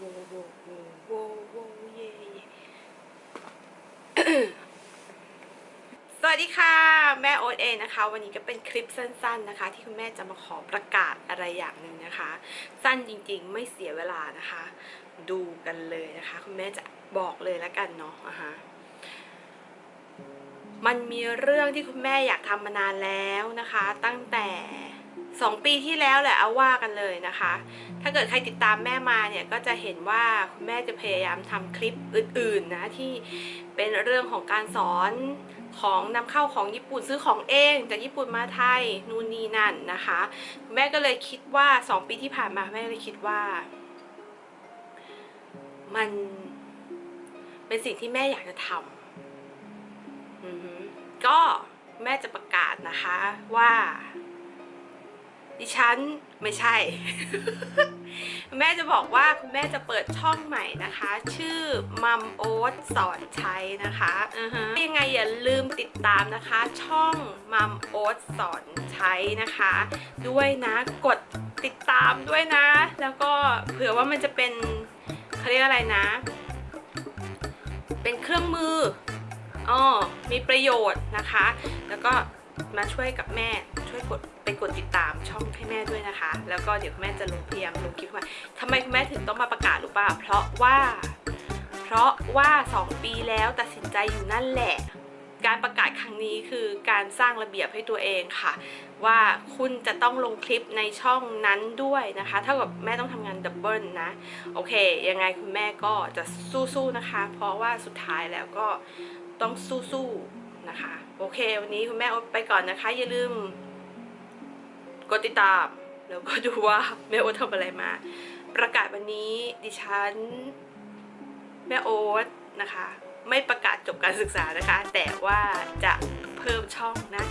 โวโวโวโวโวเย่เย่สวัสดีค่ะแม่โอ๊ตเองนะคะ วันนี้ก็เป็นคลิปสั้นๆนะคะ ที่คุณแม่จะมาขอประกาศอะไรอย่างหนึ่งนะคะ สั้นจริงๆไม่เสียเวลานะคะ ดูกันเลยนะคะ คุณแม่จะบอกเลยแล้วกันเนาะอะฮะมันมีเรื่องที่คุณแม่อยากทำมานานแล้วนะคะ ตั้งแต่ สองปีที่แล้วแหละเอาว่ากันเลยนะคะ ถ้าเกิดใครติดตามแม่มาเนี่ยก็จะเห็นว่าคุณแม่จะพยายามทำคลิปอื่นๆนะที่เป็นเรื่องของการสอนของนำเข้าของญี่ปุ่นซื้อของเองจากญี่ปุ่นมาไทยนู่นนี่นั่นนะคะคุณแม่ก็เลยคิดว่าสองปีที่ผ่านมาแม่เลยคิดว่า มันเป็นสิ่งที่แม่อยากจะทำก็แม่จะประกาศนะคะว่า ดิฉันไม่ใช่ แม่จะบอกว่าคุณแม่จะเปิดช่องใหม่นะคะ ชื่อมัมโอ๊ตสอนใช้นะคะอือฮะยังไงอย่าลืมติดตามนะคะ ช่องมัมโอ๊ตสอนใช้นะคะ ด้วยนะกดติดตามด้วยนะ แล้วก็เผื่อว่ามันจะเป็นเขาเรียกอะไรนะ เป็นเครื่องมืออ๋อมีประโยชน์นะคะ แล้วก็ มาช่วยกับแม่ช่วยกดไปกดติดตามช่องให้แม่ด้วยนะคะ แล้วก็เดี๋ยวแม่จะลงพยายามลงคลิปว่าทำไมคุณแม่ถึงต้องมาประกาศรู้ป่ะเพราะว่า เพราะว่า 2 ปีแล้วตัดสินใจอยู่นั่นแหละ การประกาศครั้งนี้คือการสร้างระเบียบให้ตัวเองค่ะ ว่าคุณจะต้องลงคลิปในช่องนั้นด้วยนะคะ เท่ากับแม่ต้องทำงานดับเบิลนะ โอเค ยังไงคุณแม่ก็จะสู้ๆนะคะ เพราะว่าสุดท้ายแล้วก็ต้องสู้ๆ เควันนี้คุณแม่ไปก่อนนะคะ อย่าลืม กดติดตาม แล้วก็ดูว่าแม่โอ๊ตทำอะไรมา ประกาศวันนี้ดิฉัน แม่โอ๊ตนะคะ ไม่ประกาศจบการศึกษานะคะ แต่ว่าจะเพิ่มช่องนะ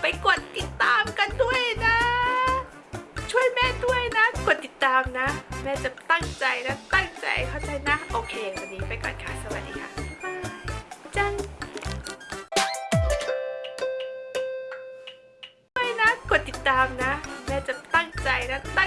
ไปกดติดตามกันด้วยนะ ช่วยแม่ด้วยนะ กดติดตามนะ แม่จะตั้งใจนะ ตั้งใจเข้าใจนะ โอเค วันนี้ไปก่อนค่ะ สวัสดีค่ะ ตามนะ แม่จะตั้งใจนะ ตั้ง